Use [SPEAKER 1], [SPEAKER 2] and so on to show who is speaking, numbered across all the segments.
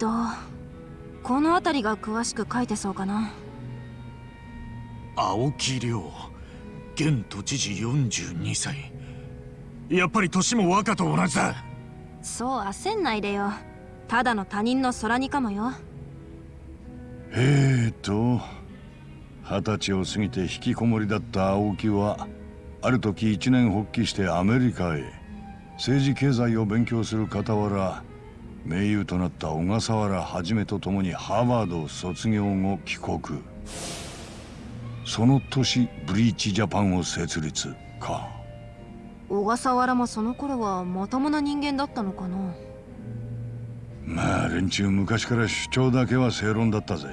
[SPEAKER 1] とこの辺りが詳しく書いてそうかな。
[SPEAKER 2] 青木亮現都知事42歳。やっぱり年も若と同じだ。
[SPEAKER 1] そう焦んないでよ。ただの他人の空にかもよ。
[SPEAKER 3] えーと二十歳を過ぎて引きこもりだった青木はある時一年発起してアメリカへ。政治経済を勉強する傍ら盟友となった小笠原はと共にハーバードを卒業後帰国。その年ブリーチジャパンを設立か。
[SPEAKER 1] 小笠原もその頃はまともな人間だったのかな？
[SPEAKER 3] まあ連中昔から主張だけは正論だったぜ。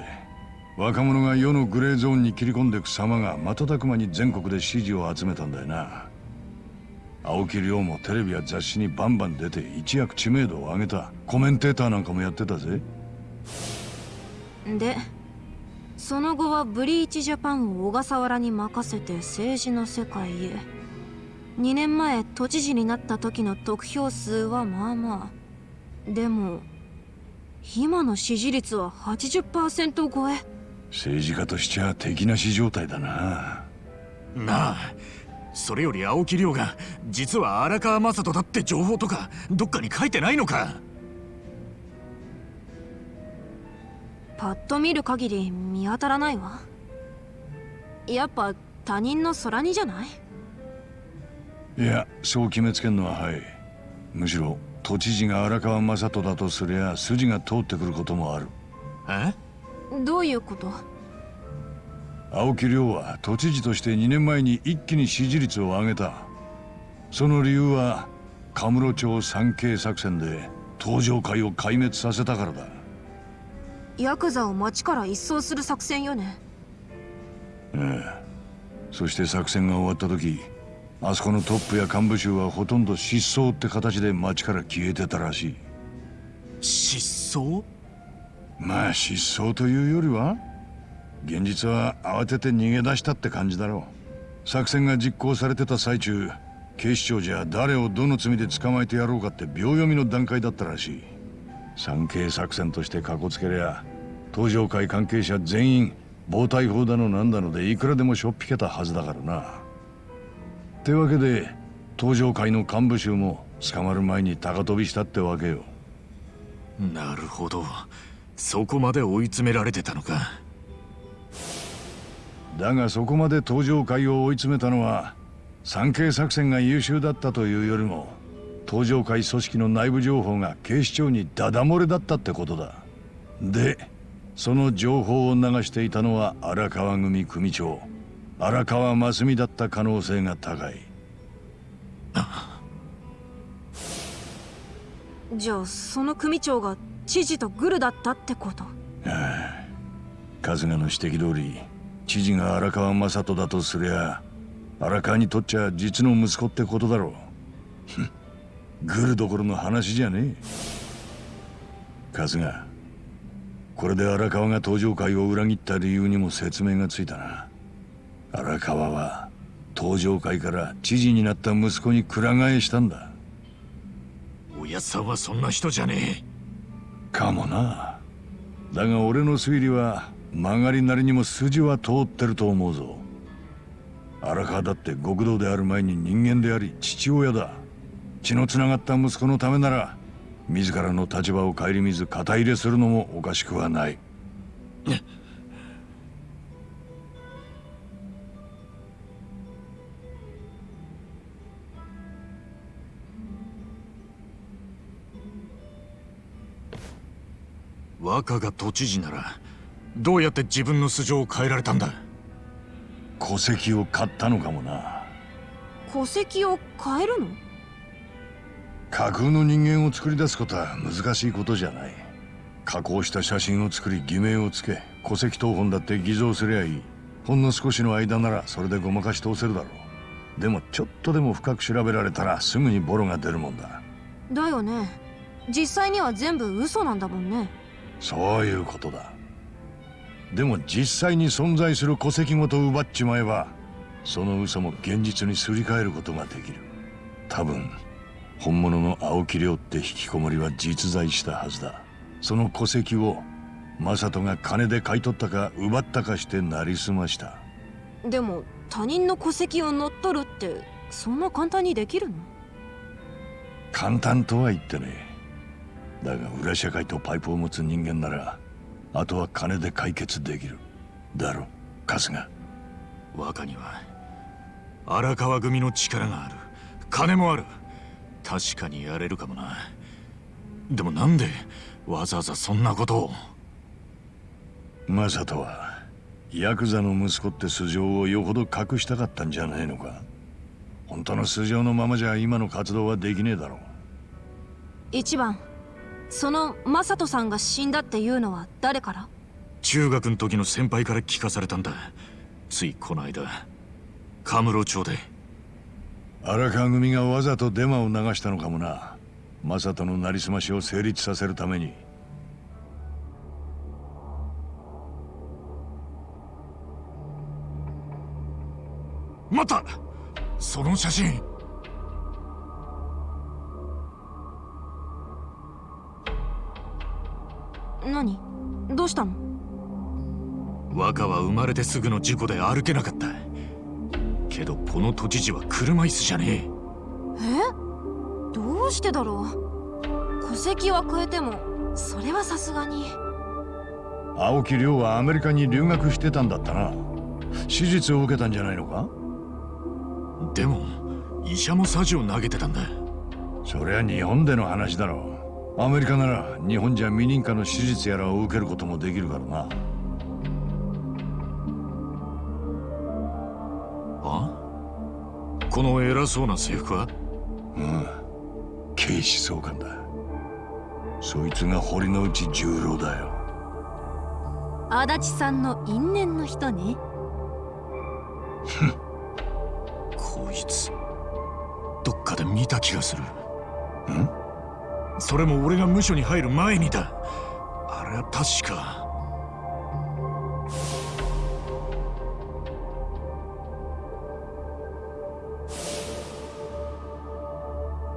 [SPEAKER 3] 若者が世のグレーゾーンに切り込んでいく様が瞬く間に全国で支持を集めたんだよな青木亮もテレビや雑誌にバンバン出て一躍知名度を上げた。コメンテーターなんかもやってたぜ。
[SPEAKER 1] でその後はブリーチジャパンを小笠原に任せて政治の世界へ。2年前都知事になった時の得票数はまあまあ。でも今の支持率は80%超え。
[SPEAKER 3] 政治家としちゃ敵なし状態だな。
[SPEAKER 2] なあそれより青木亮が実は荒川雅人だって情報とかどっかに書いてないのか。
[SPEAKER 1] パッと見る限り見当たらないわ。やっぱ他人の空にじゃない？
[SPEAKER 3] いやそう決めつけんのははい。むしろ都知事が荒川雅人だとすりゃ筋が通ってくることもある。
[SPEAKER 2] え？
[SPEAKER 1] どういうこと？
[SPEAKER 3] 青木亮は都知事として2年前に一気に支持率を上げた。その理由はカムロ町三景作戦で登場会を壊滅させたからだ。
[SPEAKER 1] ヤクザを町から一掃する作戦よね。
[SPEAKER 3] ええ。そして作戦が終わった時あそこのトップや幹部衆はほとんど失踪って形で町から消えてたらしい。
[SPEAKER 2] 失踪？
[SPEAKER 3] まあ失踪というよりは現実は慌てて逃げ出したって感じだろう。作戦が実行されてた最中警視庁じゃ誰をどの罪で捕まえてやろうかって秒読みの段階だったらしい。産経作戦としてかこつけりゃ登場会関係者全員暴対法だのなんだのでいくらでもしょっぴけたはずだからな。ってわけで登場会の幹部衆も捕まる前に高飛びしたってわけよ。
[SPEAKER 2] なるほど。そこまで追い詰められてたのか。
[SPEAKER 3] だがそこまで登場会を追い詰めたのは産経作戦が優秀だったというよりも登場会組織の内部情報が警視庁にダダ漏れだったってことだ。でその情報を流していたのは荒川組組長荒川真澄だった可能性が高い。
[SPEAKER 1] じゃあその組長が知事とグルだったってこと？あ
[SPEAKER 3] あ春日の指摘通り知事が荒川雅人だとすりゃ荒川にとっちゃ実の息子ってことだろう。グルどころの話じゃねえ。春日これで荒川が登場会を裏切った理由にも説明がついたな。荒川は登場会から知事になった息子にくら替えしたんだ。
[SPEAKER 2] おやさんはそんな人じゃね
[SPEAKER 3] え。かもな。だが俺の推理は曲がりなりにも筋は通ってると思うぞ。荒川だって極道である前に人間であり父親だ。血のつながった息子のためなら自らの立場を顧みず肩入れするのもおかしくはない。
[SPEAKER 2] 若が都知事ならどうやって自分の素性を変えられたんだ？
[SPEAKER 3] 戸籍を買ったのかもな。
[SPEAKER 1] 戸籍を変えるの？
[SPEAKER 3] 架空の人間を作り出すことは難しいことじゃない。加工した写真を作り偽名をつけ戸籍謄本だって偽造すりゃいい。ほんの少しの間ならそれでごまかし通せるだろう。でもちょっとでも深く調べられたらすぐにボロが出るもんだ。
[SPEAKER 1] だよね。実際には全部嘘なんだもんね。
[SPEAKER 3] そういうことだでも実際に存在する戸籍ごと奪っちまえばその嘘も現実にすり替えることができる。多分本物の青木亮って引きこもりは実在したはずだ。その戸籍をマサトが金で買い取ったか奪ったかしてなりすました。
[SPEAKER 1] でも他人の戸籍を乗っ取るってそんな簡単にできるの？
[SPEAKER 3] 簡単とは言ってねえ。だが裏社会とパイプを持つ人間ならあとは金で解決できる。だろ春日。
[SPEAKER 2] 若には荒川組の力がある。金もある。確かにやれるかもな。でもなんでわざわざそんなことを？
[SPEAKER 3] マサトはヤクザの息子って素性をよほど隠したかったんじゃないのか？本当の素性のままじゃ今の活動はできねえだろう。
[SPEAKER 1] 一番そのマサトさんが死んだっていうのは誰から？
[SPEAKER 2] 中学の時の先輩から聞かされたんだ。ついこの間カムロ町で。
[SPEAKER 3] 荒川組がわざとデマを流したのかもな。マサトのなりすましを成立させるために。
[SPEAKER 2] 待った！その写真
[SPEAKER 1] 何？どうしたの？
[SPEAKER 2] 若は生まれてすぐの事故で歩けなかった。けどこの都知事は車椅子じゃね
[SPEAKER 1] え。どうしてだろう？戸籍は変えてもそれはさすがに。
[SPEAKER 3] 青木亮はアメリカに留学してたんだったな。手術を受けたんじゃないのか？
[SPEAKER 2] えでも医者もサジを投げてたんだ。
[SPEAKER 3] そりゃ日本での話だろうアメリカなら日本じゃ未認可の手術やらを受けることもできるからな。
[SPEAKER 2] あ？この偉そうな制服は？
[SPEAKER 3] うん。警視総監だ。そいつが堀之内十郎だよ。
[SPEAKER 1] 足立さんの因縁の人ね。
[SPEAKER 2] こいつ。どっかで見た気がする。
[SPEAKER 3] ん？
[SPEAKER 2] それも俺が無所に入る前にだ。あれは確か。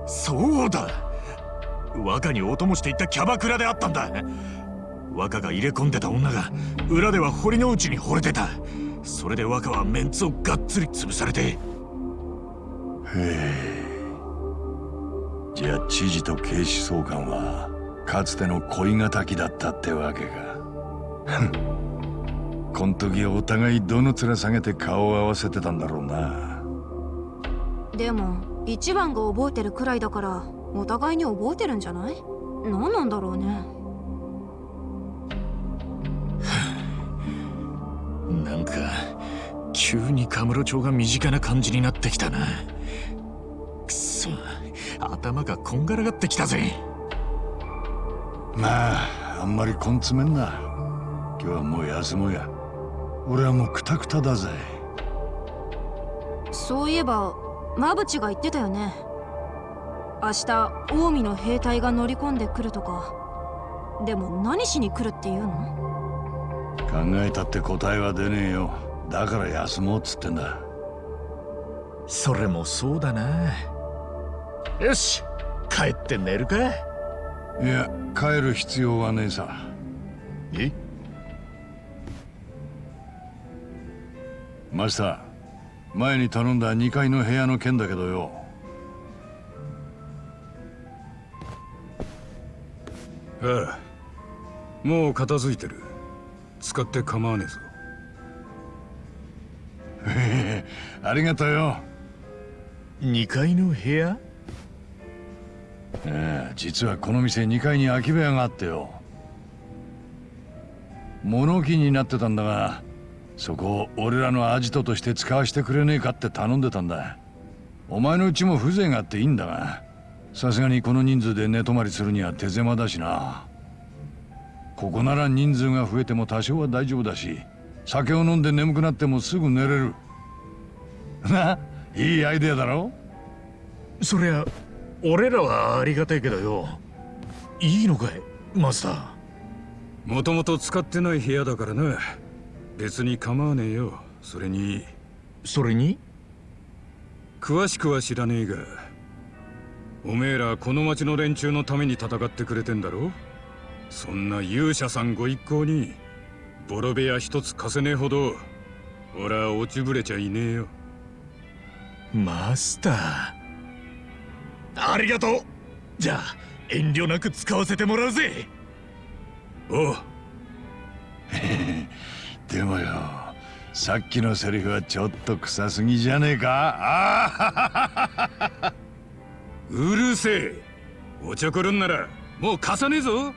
[SPEAKER 2] そうだ。若にお供していったキャバクラであったんだ。若が入れ込んでた女が裏では堀之内に惚れてた。それで若はメンツをがっつり潰されて。
[SPEAKER 3] へえ。じゃあ知事と警視総監はかつての恋敵だったってわけか。ふん。こん時お互いどの面下げて顔を合わせてたんだろうな。
[SPEAKER 1] でも一番が覚えてるくらいだからお互いに覚えてるんじゃない？何なんだろうね。
[SPEAKER 2] なんか急にカムロ町が身近な感じになってきたな頭がこんがらがってきたぜ。
[SPEAKER 3] まああんまり根詰めんな。今日はもう休もうや。俺はもうクタクタだぜ。
[SPEAKER 1] そういえば馬淵が言ってたよね。明日近江の兵隊が乗り込んでくるとか。でも何しに来るっていうの？
[SPEAKER 3] 考えたって答えは出ねえよ。だから休もうっつってんだ。
[SPEAKER 2] それもそうだなよし帰って寝るか。
[SPEAKER 3] いや帰る必要はねえさ。
[SPEAKER 2] え？
[SPEAKER 3] マスター前に頼んだ2階の部屋の件だけどよ。
[SPEAKER 4] ああもう片付いてる。使って構わねえぞ。
[SPEAKER 3] へへありがとうよ。
[SPEAKER 2] 2階の部屋？
[SPEAKER 3] ええ実はこの店2階に空き部屋があってよ。物置になってたんだがそこを俺らのアジトとして使わせてくれねえかって頼んでたんだ。お前のうちも風情があっていいんだがさすがにこの人数で寝泊まりするには手狭だしな。ここなら人数が増えても多少は大丈夫だし酒を飲んで眠くなってもすぐ寝れる。ないいアイデアだろ？
[SPEAKER 2] そりゃ俺らはありがたいけどよ。いいのかいマスター。
[SPEAKER 4] もともと使ってない部屋だからな。別に構わねえよ。それに。
[SPEAKER 2] それに？
[SPEAKER 4] 詳しくは知らねえがおめえらこの町の連中のために戦ってくれてんだろ。そんな勇者さんご一行にボロ部屋一つ貸せねえほど俺は落ちぶれちゃいねえよ。
[SPEAKER 2] マスターありがとう。じゃあ遠慮なく使わせてもらうぜ。
[SPEAKER 4] おう。
[SPEAKER 3] でもよさっきのセリフはちょっと臭すぎじゃねえか？あ
[SPEAKER 4] うるせえ。おちょくるんならもう貸さねえぞ。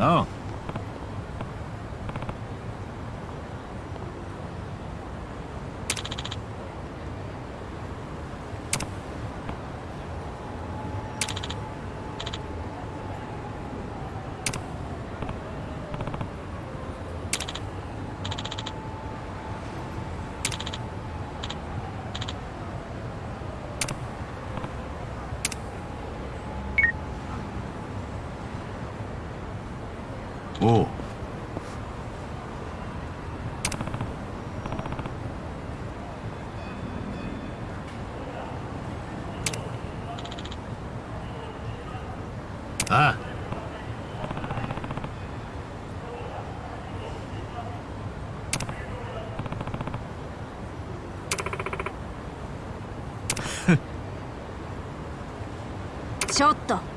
[SPEAKER 2] ああ
[SPEAKER 3] おう
[SPEAKER 2] あ
[SPEAKER 1] ちょっと。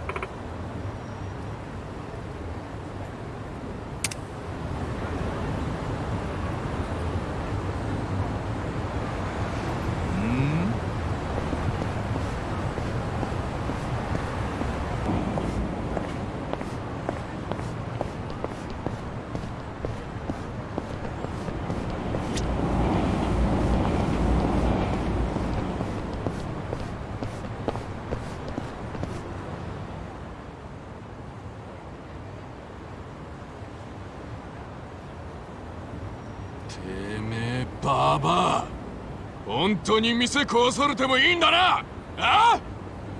[SPEAKER 5] てめえババア。本当に店壊されてもいいんだな。あ？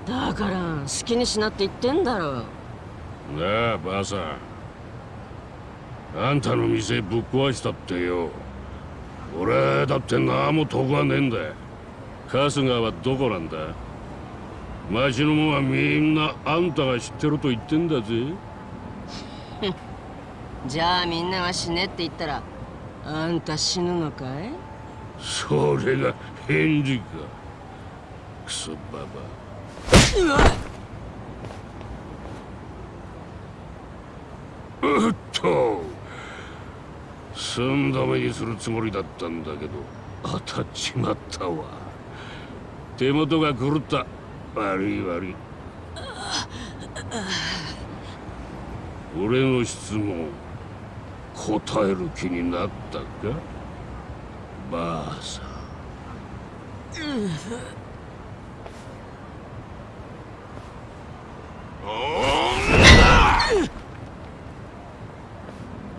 [SPEAKER 6] だから好きにしなって言ってんだろ。
[SPEAKER 5] なあばあさん。あんたの店ぶっ壊したってよ。俺だって何も得はねえんだ。春日はどこなんだ。町の者はみんなあんたが知ってると言ってんだぜ。
[SPEAKER 6] じゃあみんなが死ねって言ったらあんた死ぬのかい？
[SPEAKER 5] それが返事か。クソババ
[SPEAKER 6] うわ
[SPEAKER 5] うっと。寸止めにするつもりだったんだけど。当たっちまったわ。手元が狂った。悪い悪い。俺の質問。答える気になったか？ばあさん。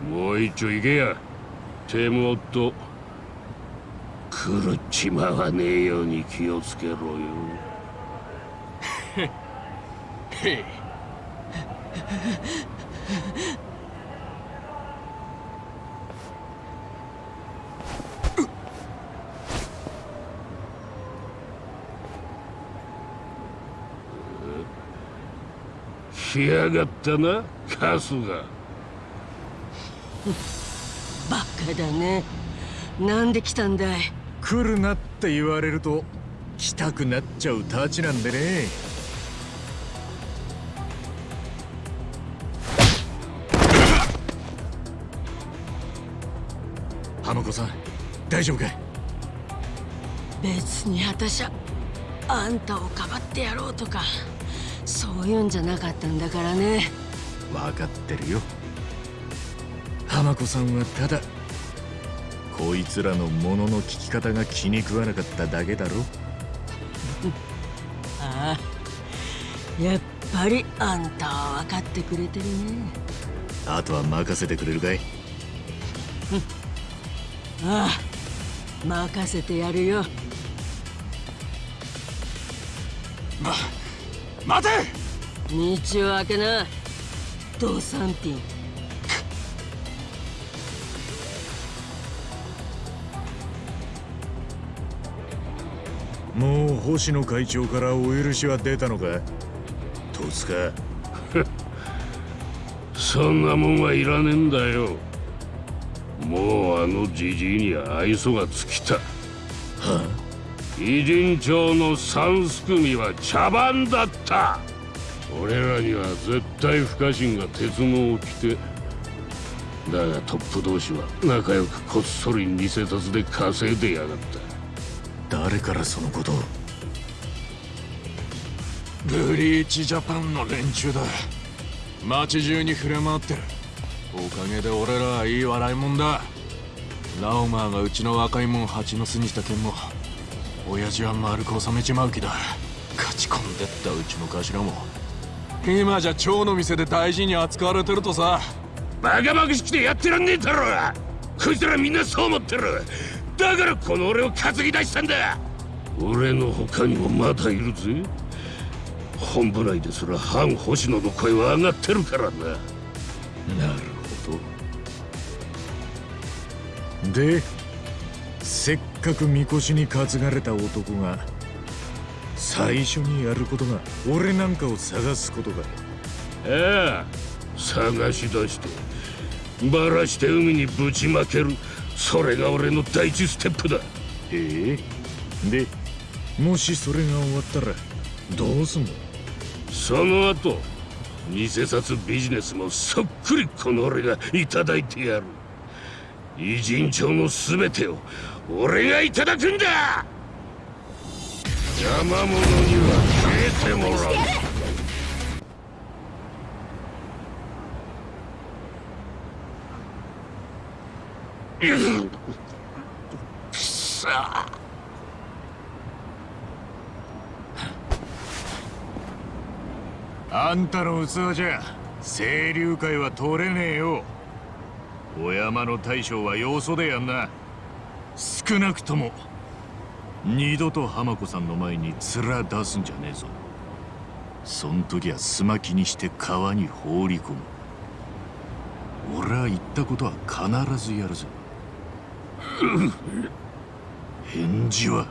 [SPEAKER 5] もう一丁行けや。手もっと狂っちまわねえように気をつけろよ。来やがったな春日。
[SPEAKER 6] バカだね。なんで来たんだい？
[SPEAKER 2] 来るなって言われると来たくなっちゃうたちなんでね。浜子さん大丈夫かい？
[SPEAKER 6] 別に私はあんたをかばってやろうとかそういうんじゃなかったんだからね。
[SPEAKER 2] 分かってるよ。浜子さんはただこいつらのものの聞き方が気に食わなかっただけだろ。
[SPEAKER 6] ああやっぱりあんたは分かってくれてるね。
[SPEAKER 2] あとは任せてくれるかい？
[SPEAKER 6] ああ任せてやるよ
[SPEAKER 2] 待て！
[SPEAKER 6] 道を開けな。ドサンティン。
[SPEAKER 2] もう星野会長からお許しは出たのか？戸塚。
[SPEAKER 5] そんなもんはいらねえんだよ。もうあのじじいには愛想が尽きた偉人町の三すくみは茶番だった。俺らには絶対不可侵が鉄のを着てだがトップ同士は仲良くこっそり偽札で稼いでやがった。
[SPEAKER 2] 誰からそのことを？
[SPEAKER 7] ブリーチジャパンの連中だ。街中に触れ回ってる。おかげで俺らはいい笑いもんだ。ラオマーがうちの若いもん蜂の巣にした件も親父は丸く収めちまう気だ。勝ち込んでったうちの頭も。今じゃ蝶の店で大事に扱われてるとさ。
[SPEAKER 5] バカバカしくてやってらんねえだろこいつらみんなそう思ってる。だからこの俺を担ぎ出したんだ。俺の他にもまだいるぜ。本部内ですら反星野の声は上がってるからな。
[SPEAKER 2] なるほどでかくみこしに担がれた男が最初にやることが俺なんかを探すことか。
[SPEAKER 5] ああ探し出してバラして海にぶちまけるそれが俺の第一ステップだ。
[SPEAKER 2] ええ。でもしそれが終わったらどうすんの？
[SPEAKER 5] その後偽札ビジネスもそっくりこの俺がいただいてやる。偉人帳の全てを俺がいただくんだ。邪魔者には。消えてもらうくそ。
[SPEAKER 2] あんたの器じゃ清流会は取れねえよ。お山の大将はよそでやんな。少なくとも二度と浜子さんの前に面出すんじゃねえぞ。そん時はすまきにして川に放り込む。俺は言ったことは必ずやるぞ 返事は。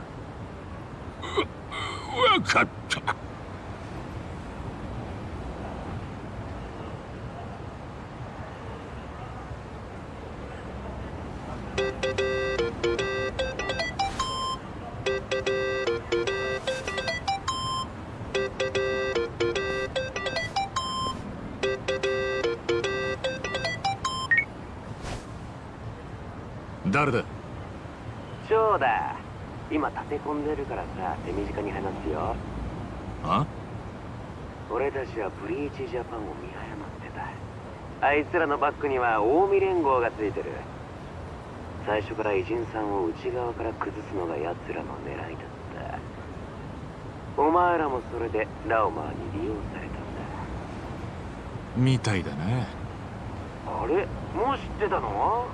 [SPEAKER 5] 分かった
[SPEAKER 8] 今立て込んでるからさ手短に話すよ。
[SPEAKER 2] あ？
[SPEAKER 8] 俺たちはブリーチジャパンを見誤ってた。あいつらのバックには近江連合がついてる。最初から偉人さんを内側から崩すのが奴らの狙いだった。お前らもそれでラオマーに利用されたんだ。
[SPEAKER 2] みたいだな
[SPEAKER 8] あれ？もう知ってたの？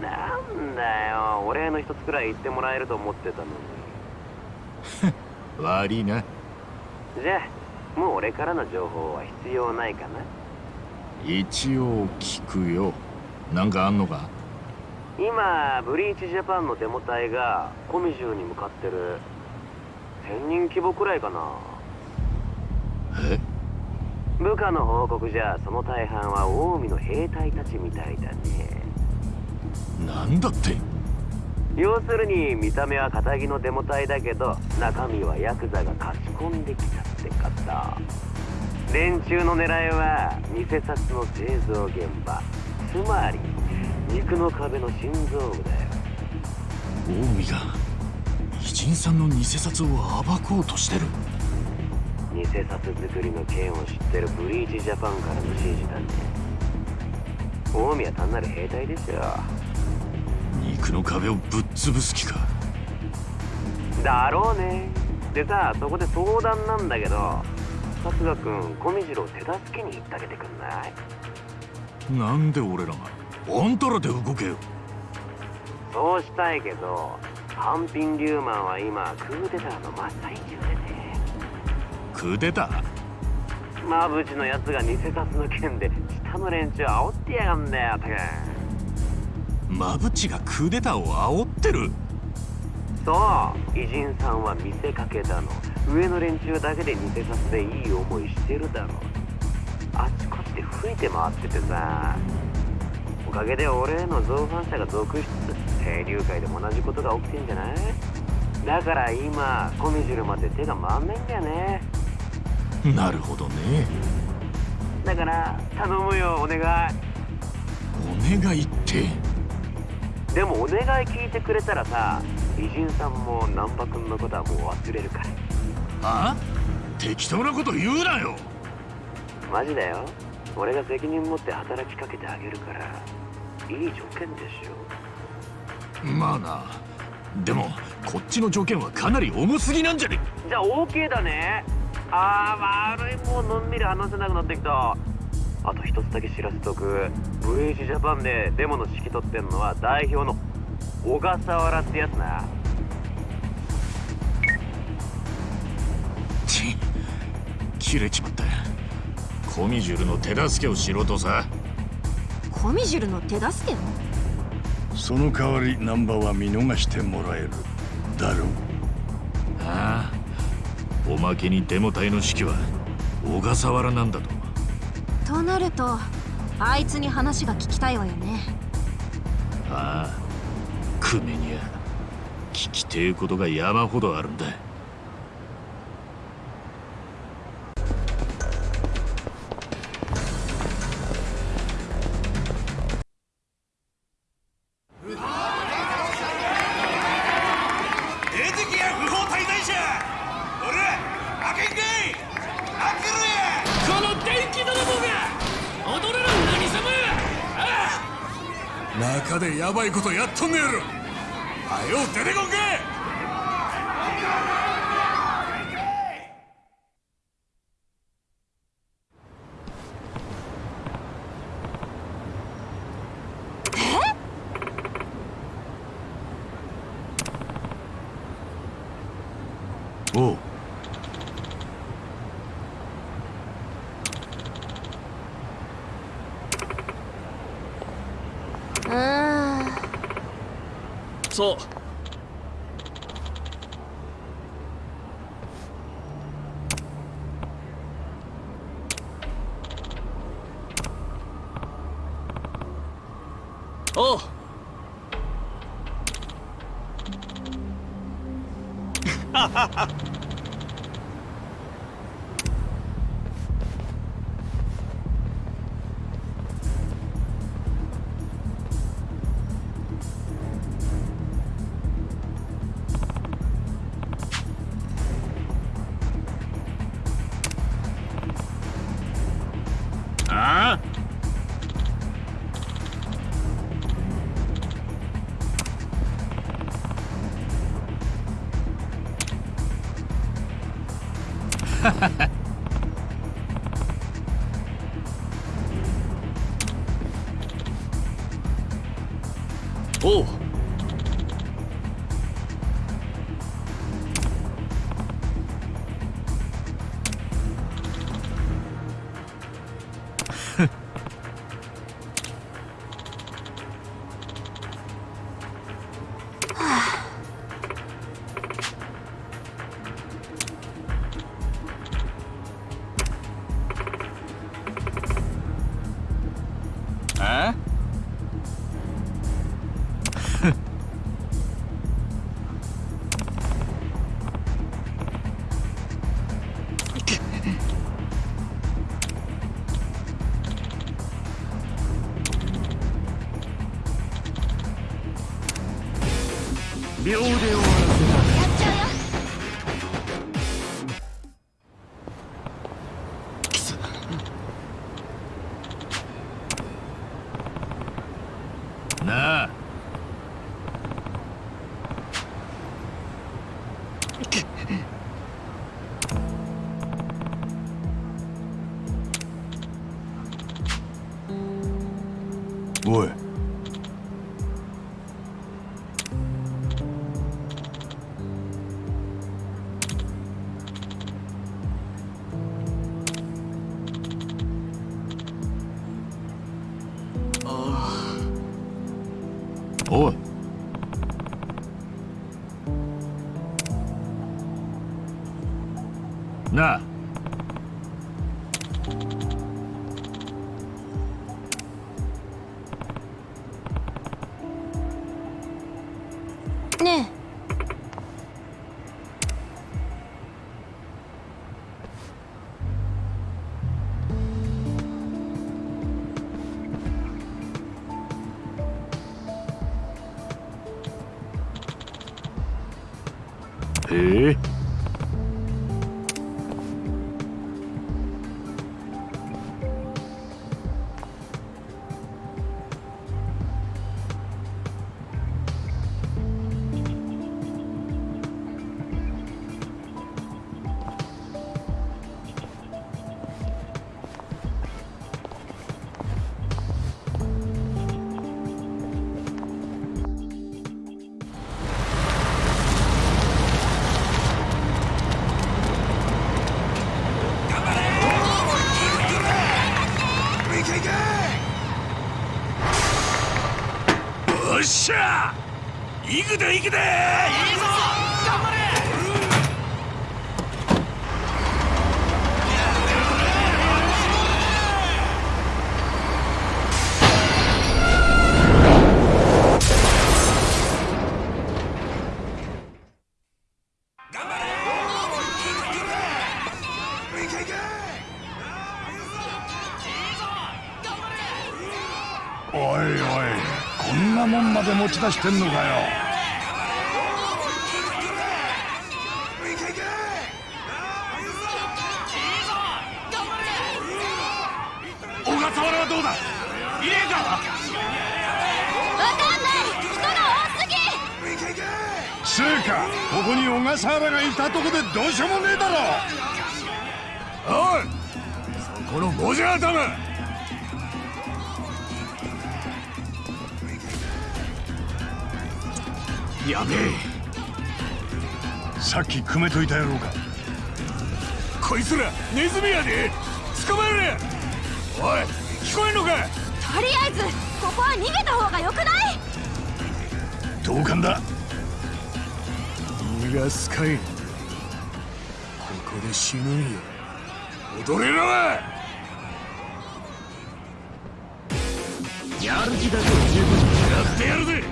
[SPEAKER 8] なんだよ。お礼の一つくらい言ってもらえると思ってたのに
[SPEAKER 2] 悪いな。
[SPEAKER 8] じゃあもう俺からの情報は必要ないかな？
[SPEAKER 2] 一応聞くよ。なんかあんのか？
[SPEAKER 8] 今ブリーチジャパンのデモ隊がコミジューに向かってる1000人規模くらいかな。
[SPEAKER 2] え？
[SPEAKER 8] 部下の報告じゃその大半は近江の兵隊たちみたいだね。
[SPEAKER 2] なんだって？
[SPEAKER 8] 要するに見た目は堅気のデモ隊だけど中身はヤクザが勝ち込んできたって方連中の狙いは偽札の製造現場。つまり肉の壁の心臓部だよ。
[SPEAKER 2] 近江が偉人さんの偽札を暴こうとしてる。
[SPEAKER 8] 偽札作りの件を知ってるブリーチジャパンからの指示だね近江は単なる兵隊でしょ
[SPEAKER 2] 肉の壁をぶっ潰す気か？
[SPEAKER 8] だろうね。でさそこで相談なんだけど春日君小見次郎手助けに行ってあげてくんない？
[SPEAKER 2] なんで俺らが？あんたらで動けよ。
[SPEAKER 8] そうしたいけどハンピン・リューマンは今クーデターの真っ最中でね。
[SPEAKER 2] クーデター？
[SPEAKER 8] マブチのやつが偽札の件で下の連中煽ってやがんだよたく
[SPEAKER 2] マブチがクーデターを煽ってる。
[SPEAKER 8] そう偉人さんは見せかけだの。上の連中だけで偽札でいい思いしてるだろあちこちで吹いて回っててさ。おかげで俺への造反者が続出。清流会でも同じことが起きてんじゃない？だから今コミジュルまで手が回んないんだよね。
[SPEAKER 2] なるほどね。
[SPEAKER 8] だから頼むよお願い。
[SPEAKER 2] お願いって？
[SPEAKER 8] でもお願い聞いてくれたらさ偉人さんも難波君のことはもう忘れるから。
[SPEAKER 2] あ適当なこと言うなよ。
[SPEAKER 8] マジだよ。俺が責任持って働きかけてあげるからいい条件でしょ
[SPEAKER 2] まあな。でもこっちの条件はかなり重すぎなんじゃね？
[SPEAKER 8] じゃあ OK だね。あー悪いもうのんびり話せなくなってきたあと一つだけ知らせとく。VH ジャパンでデモの指揮取ってんのは代表の小笠原ってやつな。
[SPEAKER 2] ち切れちまった。コミジュルの手助けをしろとさ。
[SPEAKER 1] コミジュルの手助け？を
[SPEAKER 3] その代わりナンバーは見逃してもらえる。だろ
[SPEAKER 2] ああ。おまけにデモ隊の指揮は小笠原なんだと
[SPEAKER 1] となるとあいつに話が聞きたいわよね。
[SPEAKER 2] ああクメには聞きてえことが山ほどあるんだ。
[SPEAKER 5] こ
[SPEAKER 9] とやっとんねやろ。はよ出てこん
[SPEAKER 1] け
[SPEAKER 7] そう。え
[SPEAKER 3] 出してんのかよ？
[SPEAKER 2] 小笠原はどうだ？いねえか？
[SPEAKER 1] わかんない。人が多すぎ。
[SPEAKER 3] つうかここに小笠原がいたとこでどうしようもねえだろ。
[SPEAKER 2] おいそこのゴジラ頭やべえ。
[SPEAKER 3] さっき組めといたやろうか。
[SPEAKER 2] こいつらネズミやで。捕まえれおい聞こえんのか
[SPEAKER 1] とりあえずここは逃げた方がよくない？
[SPEAKER 3] 同感だ。
[SPEAKER 2] 逃がすかい。ここで死ぬんよ踊れろやる気だけは十分やってやるぜ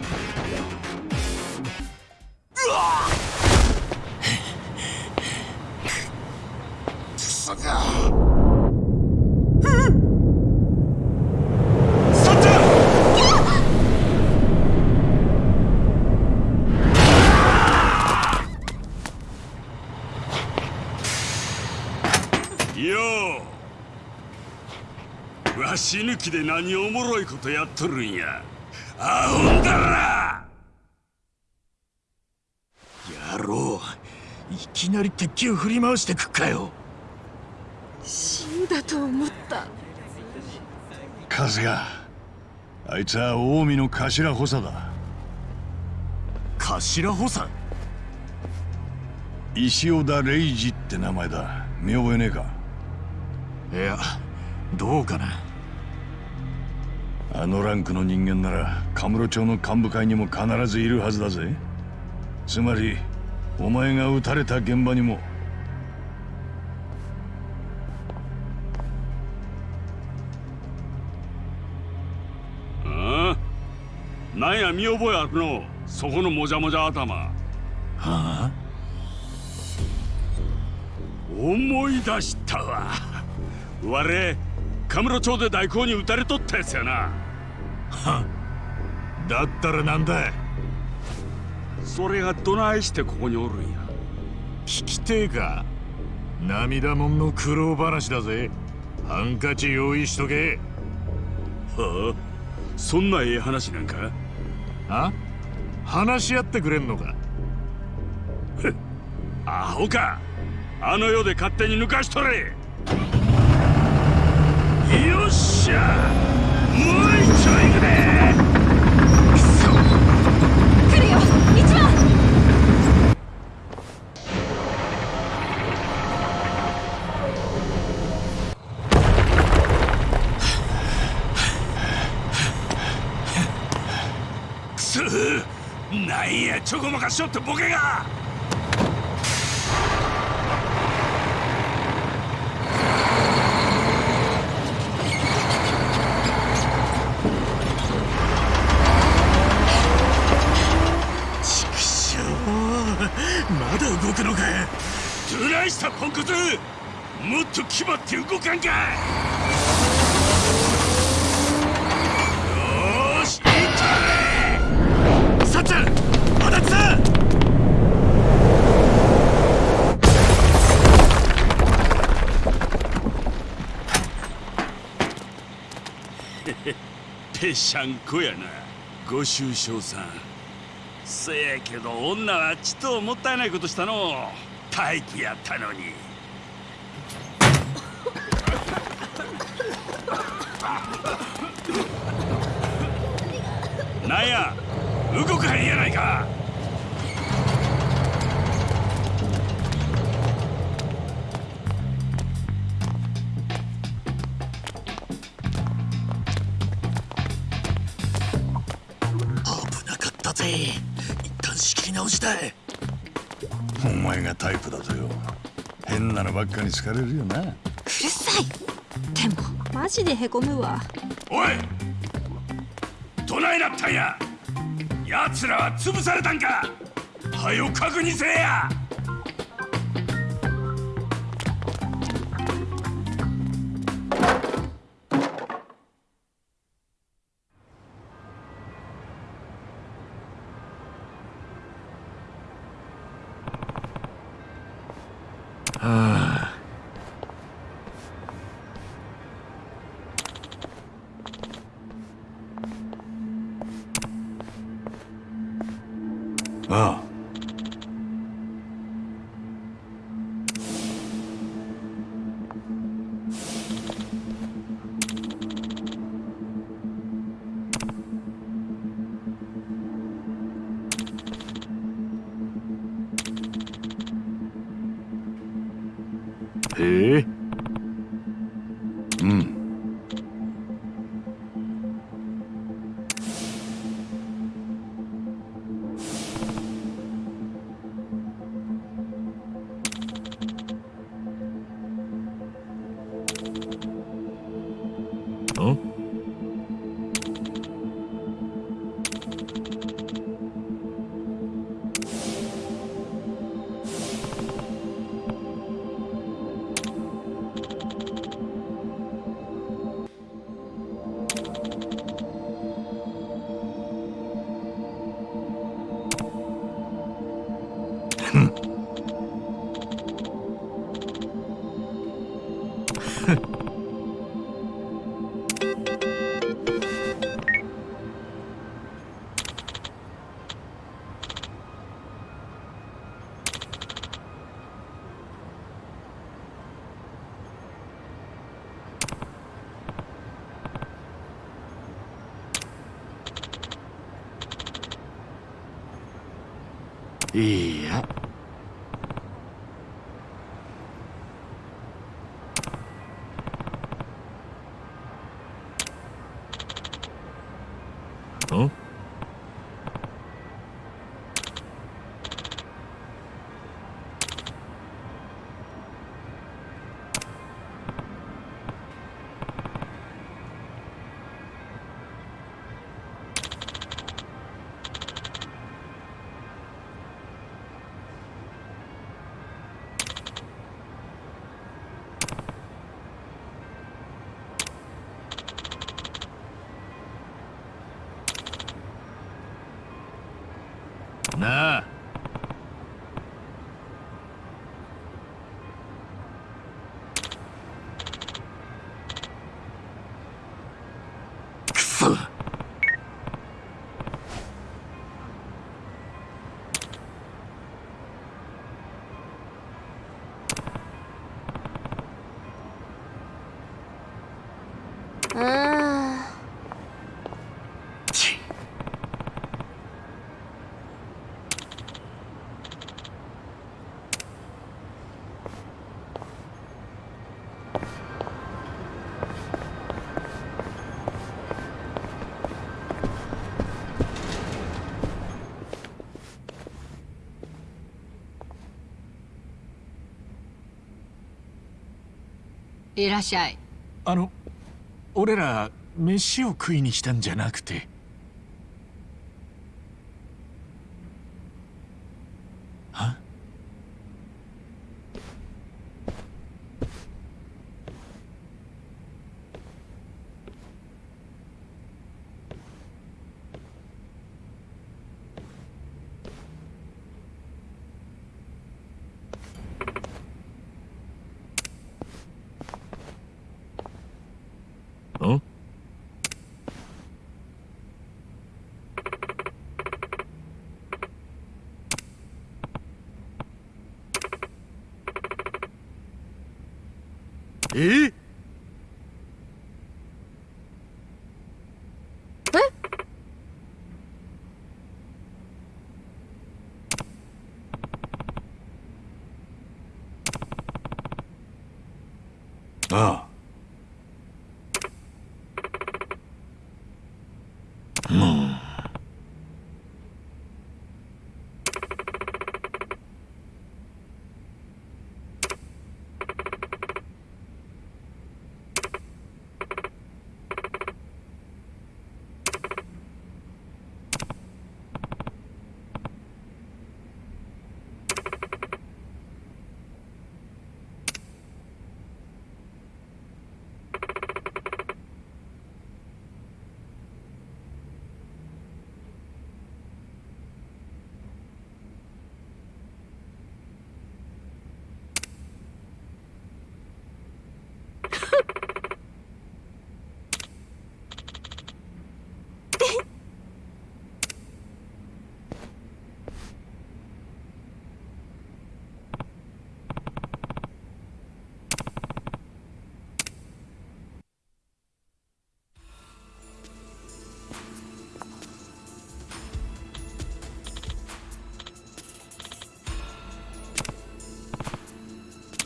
[SPEAKER 2] うわし抜きで何おもろいことやっとるんや。あほんだら。野郎いきなり鉄球振り回してくっかよ。
[SPEAKER 10] 死んだと思った。
[SPEAKER 3] 春日あいつは近江の頭補佐だ。
[SPEAKER 2] 頭補佐？
[SPEAKER 3] 石尾田礼二って名前だ。見覚えねえか？
[SPEAKER 2] いやどうかな
[SPEAKER 3] あのランクの人間ならカムロ町の幹部会にも必ずいるはずだぜ。つまりお前が撃たれた現場にも。
[SPEAKER 9] なんや見覚えあるの？そこのもじゃもじゃ頭。
[SPEAKER 2] はあ？
[SPEAKER 9] 思い出したわ。我カムロ町で大根に撃たれとったやつやな
[SPEAKER 2] だったらなんだ
[SPEAKER 9] それがどないしてここにおるんや？
[SPEAKER 2] 聞きてえか？涙もんの苦労話だぜ。ハンカチ用意しとけ。
[SPEAKER 9] はあ？そんなええ話なんか？
[SPEAKER 2] あ？話し合ってくれんのか？
[SPEAKER 9] アホか！あの世で勝手に抜かしとれ！よっしゃちょこまかしょってボケが。畜生まだ動くのか。どないしたポンコツ。もっと決まって動かんかよーし行ったれさっちゃん足立さんぺしゃんこやな。ご愁傷さん。せやけど女はちっともったいないことしたの。大気やったのに。なんや？動かへんやないか。なかったぜ一旦仕切り直したい。
[SPEAKER 3] お前がタイプだとよ。変なのばっかに好かれるよな。
[SPEAKER 1] うるさい。でも。マジでへこむわ。
[SPEAKER 9] おい！どないなったんや？奴らは潰されたんか？はよ確認せえや
[SPEAKER 3] あ
[SPEAKER 2] いやんなあくそ
[SPEAKER 1] うーん
[SPEAKER 2] ち
[SPEAKER 6] いらっしゃい。
[SPEAKER 2] あの俺ら飯を食いに来たんじゃなくて。はんえ
[SPEAKER 3] ああ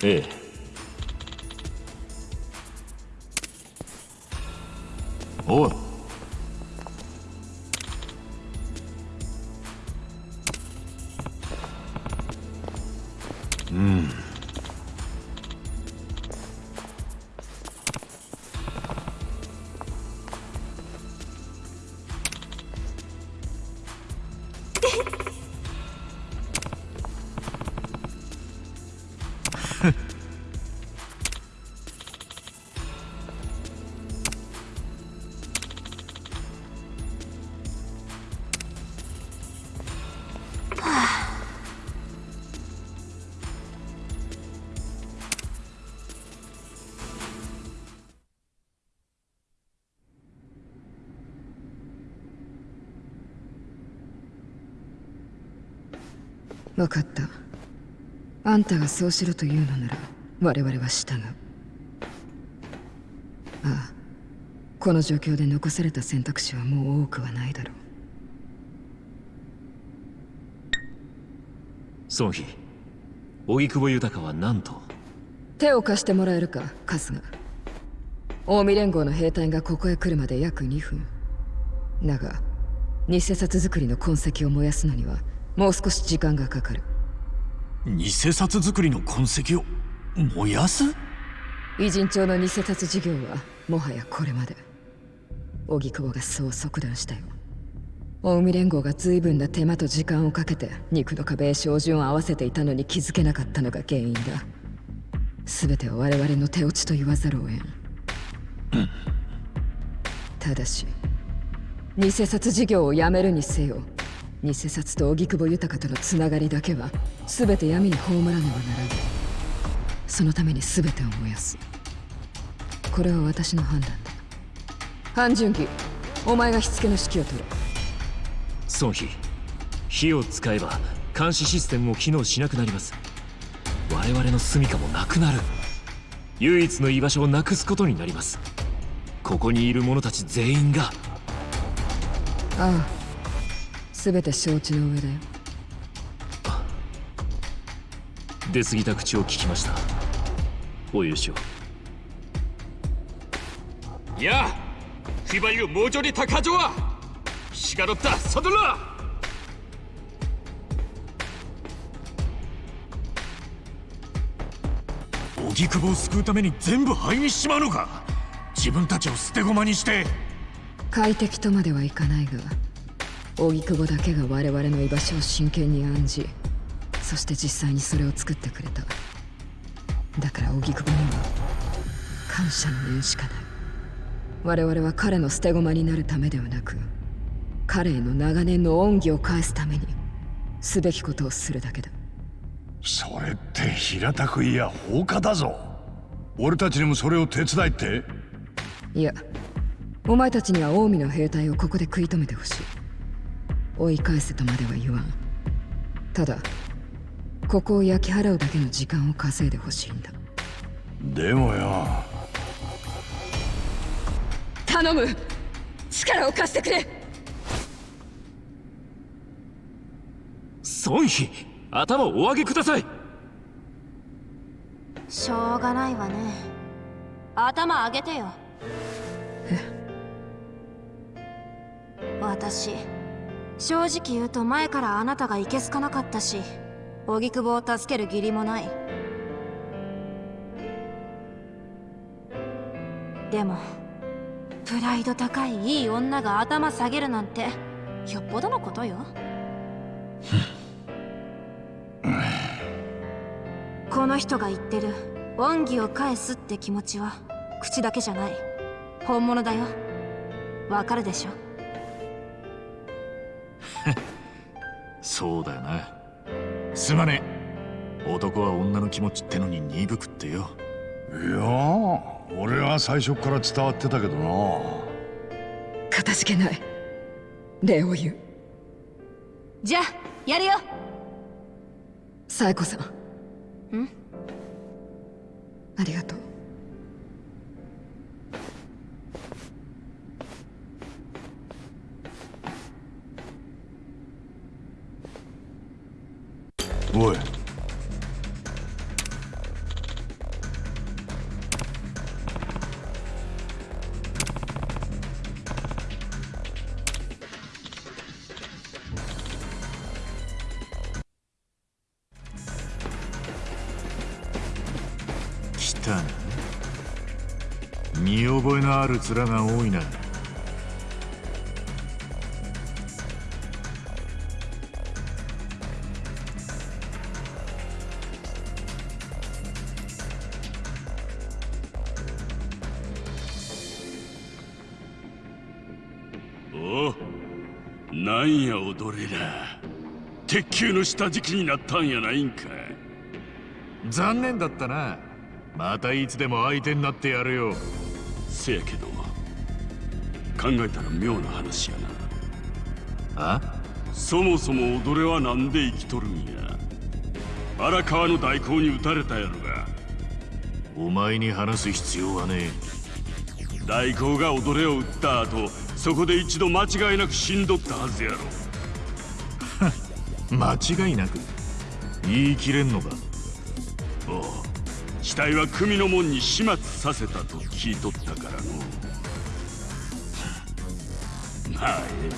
[SPEAKER 2] ええ
[SPEAKER 11] 分かった。あんたがそうしろというのなら我々は従う。ああこの状況で残された選択肢はもう多くはないだろう。
[SPEAKER 12] 孫妃荻窪豊は何と？
[SPEAKER 11] 手を貸してもらえるか春日。近江連合の兵隊がここへ来るまで約2分。だが偽札作りの痕跡を燃やすのにはもう少し時間がかかる。
[SPEAKER 2] 偽札作りの痕跡を燃やす？
[SPEAKER 11] 偉人帳の偽札事業はもはやこれまで。荻窪がそう即断したよ。近江連合が随分な手間と時間をかけて肉の壁へ照準を合わせていたのに気づけなかったのが原因だ。全ては我々の手落ちと言わざるを得ん、ただし偽札事業をやめるにせよ偽札と荻窪豊とのつながりだけは全て闇に葬らねばならない。そのために全てを燃やす。これは私の判断だ。半純義お前が火付けの指揮を取れ
[SPEAKER 12] 孫妃火を使えば監視システムも機能しなくなります。我々の住処もなくなる。唯一の居場所をなくすことになります。ここにいる者たち全員が。
[SPEAKER 11] ああ全て承知の上だよ
[SPEAKER 12] 出過ぎた口を聞きました。お許しを。
[SPEAKER 9] いやフィバユ猛女に高城は。しがろったサドラ
[SPEAKER 2] 荻窪を救うために全部灰にしちまうのか。自分たちを捨て駒にして。
[SPEAKER 11] 快適とまではいかないが。荻窪だけが我々の居場所を真剣に案じそして実際にそれを作ってくれた。だから荻窪には感謝の念しかない。我々は彼の捨て駒になるためではなく彼への長年の恩義を返すためにすべきことをするだけだ。
[SPEAKER 3] それって平たくいや放火だぞ。俺たちにもそれを手伝いって。
[SPEAKER 11] いやお前たちには近江の兵隊をここで食い止めてほしい追い返せとまでは言わん。ただここを焼き払うだけの時間を稼いでほしいんだ。
[SPEAKER 3] でもよ。
[SPEAKER 11] 頼む！力を貸してくれ！
[SPEAKER 12] 孫妃頭をお上げください。
[SPEAKER 1] しょうがないわね。頭上げてよ。私正直言うと前からあなたがいけすかなかったし荻窪を助ける義理もない。でもプライド高いいい女が頭下げるなんてよっぽどのことよ。この人が言ってる恩義を返すって気持ちは口だけじゃない。本物だよ。わかるでしょ。
[SPEAKER 2] そうだよな。すまねえ。男は女の気持ちってのに鈍くってよ。
[SPEAKER 3] いや俺は最初から伝わってたけどな。
[SPEAKER 11] かたじけない。礼を言う。
[SPEAKER 1] じゃあやるよ。
[SPEAKER 11] 冴子さん。
[SPEAKER 1] ん？
[SPEAKER 11] ありがとう
[SPEAKER 2] ある面が多いな
[SPEAKER 9] んや踊れら鉄球の下敷きになったんやないんか
[SPEAKER 2] 残念だったな。またいつでも相手になってやるよ
[SPEAKER 9] せやけど考えたら妙な話やな。
[SPEAKER 2] あ？
[SPEAKER 9] そもそも踊れはなんで生きとるんや。荒川の代行に撃たれたやろが。
[SPEAKER 2] お前に話す必要はね
[SPEAKER 9] 代行が踊れを撃った後そこで一度間違いなく死んどったはずやろ。
[SPEAKER 2] え 間違いなく言い切れんのか。
[SPEAKER 9] おう死体は組の門に始末させたと聞いとったからの。まあえ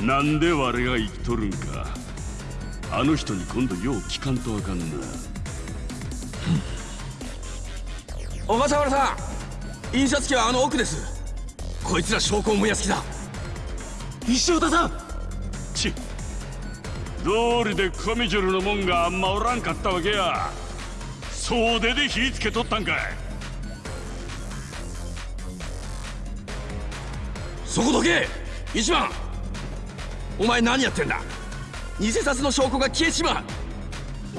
[SPEAKER 9] え。なんで我が生きとるんか。あの人に今度よう聞かんとあかんな。
[SPEAKER 7] 小笠原さん印刷機はあの奥です。こいつら証拠を燃やす気だ。
[SPEAKER 12] 石尾田さん。
[SPEAKER 9] ち道理でコミジョルのもんがあんまおらんかったわけや総出で火つけとったんかい。
[SPEAKER 7] そこどけ一番。お前何やってんだ。偽札の証拠が消えちまう。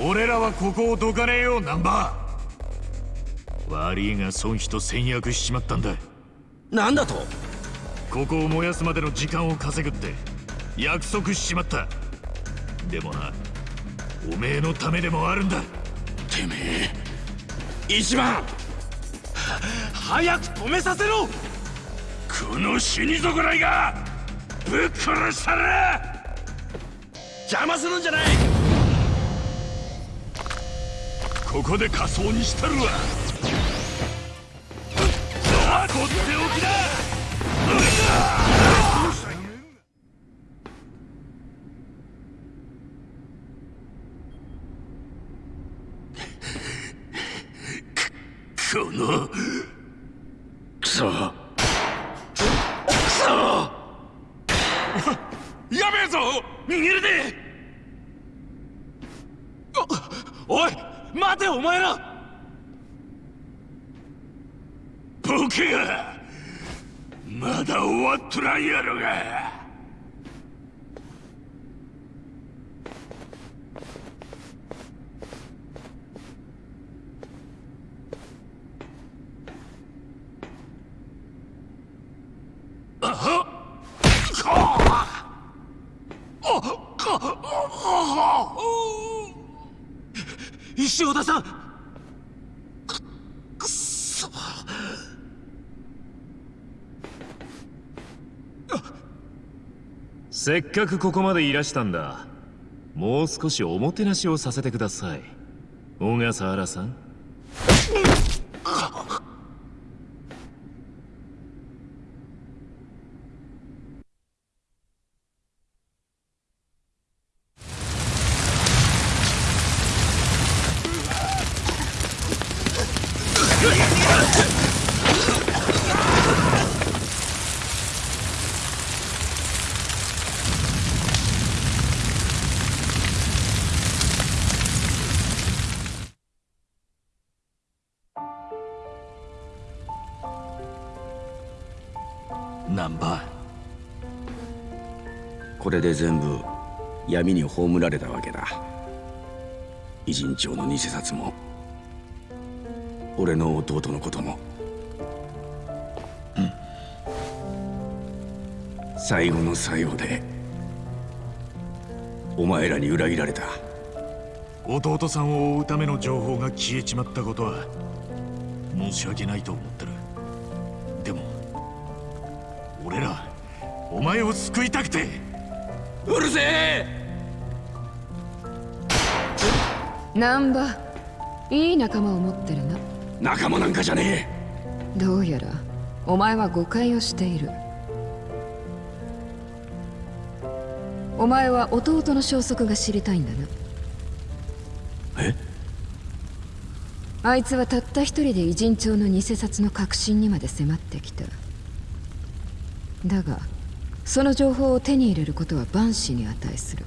[SPEAKER 2] 俺らはここをどかねえよナンバー。悪いが孫妃と戦略しちまったんだ。
[SPEAKER 7] なんだと。
[SPEAKER 2] ここを燃やすまでの時間を稼ぐって約束しちまった。でもなおめえのためでもあるんだ
[SPEAKER 9] てめえ。
[SPEAKER 7] 一番。
[SPEAKER 9] 早く止めさせろ。この死に損ないが。ぶっ殺したら。
[SPEAKER 7] 邪魔するんじゃない。
[SPEAKER 9] ここで仮装にしたるわ。さあとっておきだなクソ。クソ。やべえぞ。逃げるで。
[SPEAKER 12] おおい待てお前ら。
[SPEAKER 9] ボケが。まだ終わっとらんやろが。
[SPEAKER 12] せっかくここまでいらしたんだ。もう少しおもてなしをさせてください。小笠原さん。
[SPEAKER 13] で全部闇に葬られたわけだ。偉人帳の偽札も俺の弟のことも。最後の最後でお前らに裏切られた。
[SPEAKER 2] 弟さんを追うための情報が消えちまったことは申し訳ないと思ってる。でも俺らお前を救いたくて
[SPEAKER 13] うるせえ！
[SPEAKER 11] 難波いい仲間を持ってるな。
[SPEAKER 13] 仲間なんかじゃね
[SPEAKER 11] どうやらお前は誤解をしている。お前は弟の消息が知りたいんだな。
[SPEAKER 13] え？
[SPEAKER 11] あいつはたった一人で偉人帳の偽札の核心にまで迫ってきた。だがその情報を手に入れることは万死に値する。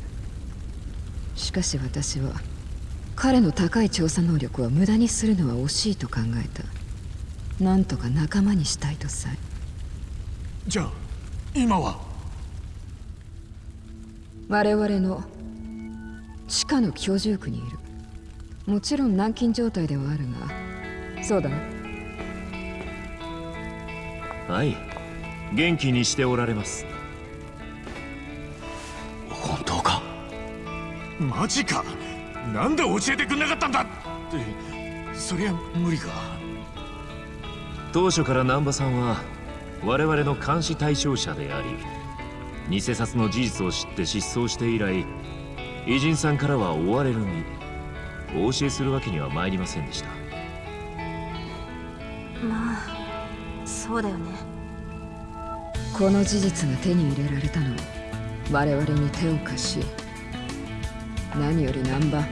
[SPEAKER 11] しかし私は彼の高い調査能力は無駄にするのは惜しいと考えた。なんとか仲間にしたいとさえ。
[SPEAKER 2] じゃあ今は？
[SPEAKER 11] 我々の地下の居住区にいる。もちろん軟禁状態ではあるが。そうだな。
[SPEAKER 12] はい。元気にしておられます
[SPEAKER 2] マジか。なんで教えてくんなかったんだって。そりゃ無理か。
[SPEAKER 12] 当初から難波さんは我々の監視対象者であり偽札の事実を知って失踪して以来偉人さんからは追われる身お教えするわけには参りませんでした。
[SPEAKER 1] まあそうだよね。
[SPEAKER 11] この事実が手に入れられたのは我々に手を貸し何より難波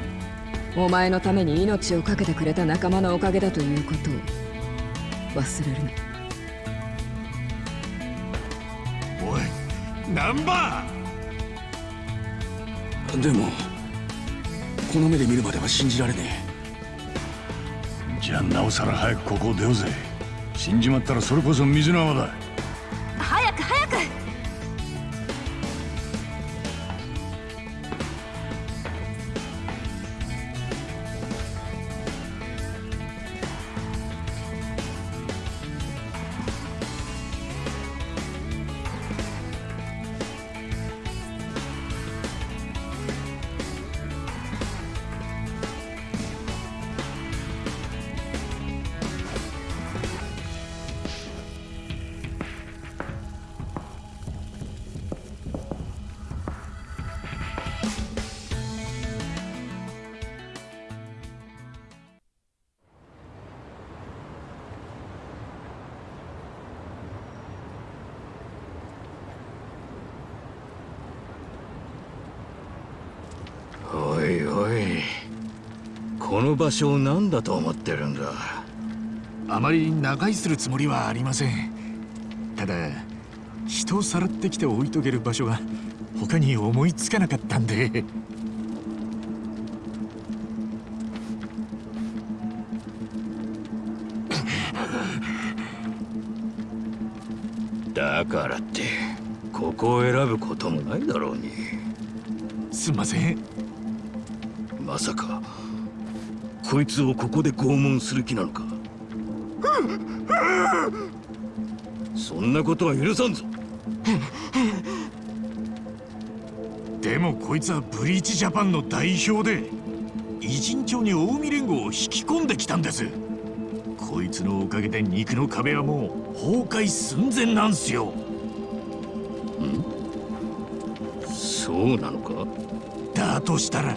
[SPEAKER 11] お前のために命を懸けてくれた仲間のおかげだということを忘れるな。
[SPEAKER 2] おい難波
[SPEAKER 13] でもこの目で見るまでは信じられね
[SPEAKER 3] じゃあなおさら早くここを出ようぜ。死んじまったらそれこそ水の泡だ
[SPEAKER 9] 場所を何だと思ってるんだ？
[SPEAKER 2] あまり長居するつもりはありません。ただ人をさらってきて置いとける場所が他に思いつかなかったんで。
[SPEAKER 9] だからってここを選ぶこともないだろうに。
[SPEAKER 2] すんません。
[SPEAKER 9] まさかこいつをここで拷問する気なのか？そんなことは許さんぞ。
[SPEAKER 2] でもこいつはブリーチジャパンの代表で偉人町に近江連合を引き込んできたんです。こいつのおかげで肉の壁はもう崩壊寸前なんすよ。
[SPEAKER 9] そうなのか？
[SPEAKER 2] だとしたら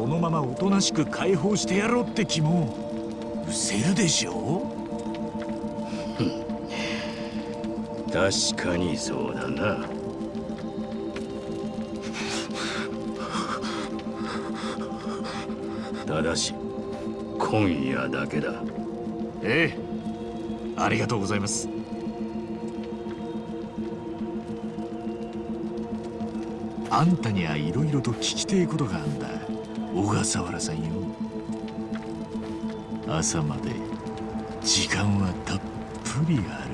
[SPEAKER 2] このままおとなしく解放してやろうって気も失せるでしょ？
[SPEAKER 9] 確かにそうだな。ただし今夜だけだ。
[SPEAKER 2] ええ。ありがとうございます。あんたにはいろいろと聞きてえことがあんだ。小笠原さんよ。朝まで時間はたっぷりある。